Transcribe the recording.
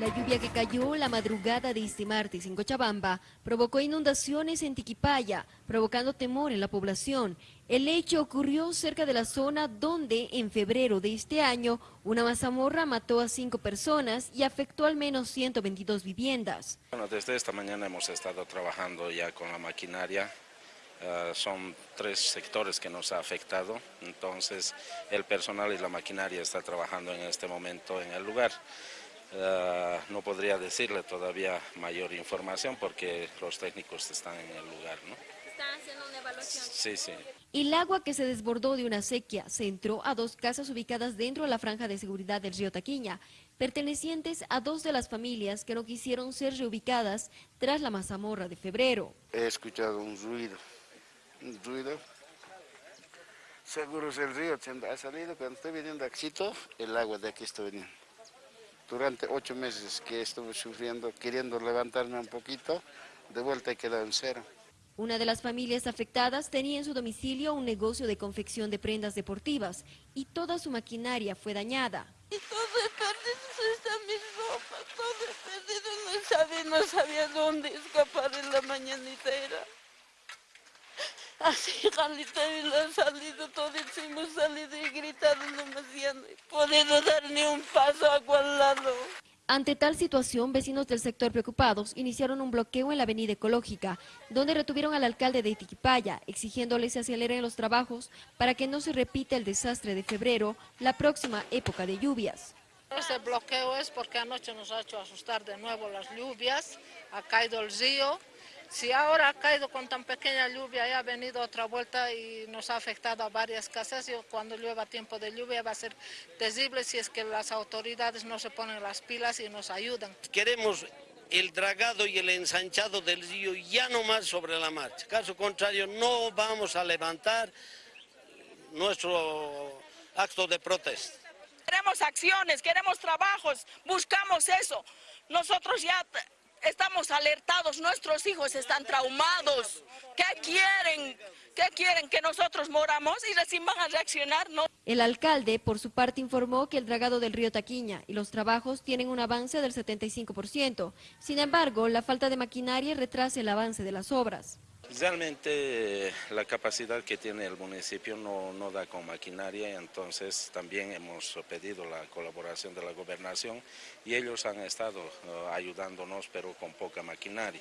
La lluvia que cayó la madrugada de este martes en Cochabamba provocó inundaciones en Tiquipaya, provocando temor en la población. El hecho ocurrió cerca de la zona donde, en febrero de este año, una mazamorra mató a cinco personas y afectó al menos 122 viviendas. Bueno, desde esta mañana hemos estado trabajando ya con la maquinaria. Uh, son tres sectores que nos ha afectado, entonces el personal y la maquinaria está trabajando en este momento en el lugar. Uh, no podría decirle todavía mayor información porque los técnicos están en el lugar. ¿no? ¿Están haciendo una evaluación? Sí, sí. El agua que se desbordó de una sequía se entró a dos casas ubicadas dentro de la franja de seguridad del río Taquiña, pertenecientes a dos de las familias que no quisieron ser reubicadas tras la mazamorra de febrero. He escuchado un ruido, un ruido. Seguro es el río, ha salido cuando estoy viniendo aquí, el agua de aquí está viniendo durante ocho meses que estuve sufriendo, queriendo levantarme un poquito, de vuelta he quedado en cero. Una de las familias afectadas tenía en su domicilio un negocio de confección de prendas deportivas y toda su maquinaria fue dañada. Y todo es perdido, está mi ropa, todo es perdido, no sabía, no sabía dónde escapar en la mañanitera. Así Jalita lo ha salido, todo hemos salido y gritado demasiado. No he podido dar ni un paso a cual lado. Ante tal situación, vecinos del sector preocupados iniciaron un bloqueo en la avenida Ecológica, donde retuvieron al alcalde de Itiquipaya, exigiéndole se aceleren los trabajos para que no se repita el desastre de febrero, la próxima época de lluvias. Este bloqueo es porque anoche nos ha hecho asustar de nuevo las lluvias, ha caído el río, si ahora ha caído con tan pequeña lluvia y ha venido otra vuelta y nos ha afectado a varias casas, y cuando llueva tiempo de lluvia va a ser terrible si es que las autoridades no se ponen las pilas y nos ayudan. Queremos el dragado y el ensanchado del río ya no más sobre la marcha. Caso contrario, no vamos a levantar nuestro acto de protesta. Queremos acciones, queremos trabajos, buscamos eso. Nosotros ya estamos alertados, nuestros hijos están traumados. ¿Qué quieren? ¿Qué quieren? ¿Que nosotros moramos y recién van a reaccionar? No. El alcalde, por su parte, informó que el dragado del río Taquiña y los trabajos tienen un avance del 75%. Sin embargo, la falta de maquinaria retrasa el avance de las obras. Realmente la capacidad que tiene el municipio no, no, da con maquinaria, entonces también hemos pedido la colaboración de la gobernación y ellos han estado uh, ayudándonos pero con poca maquinaria.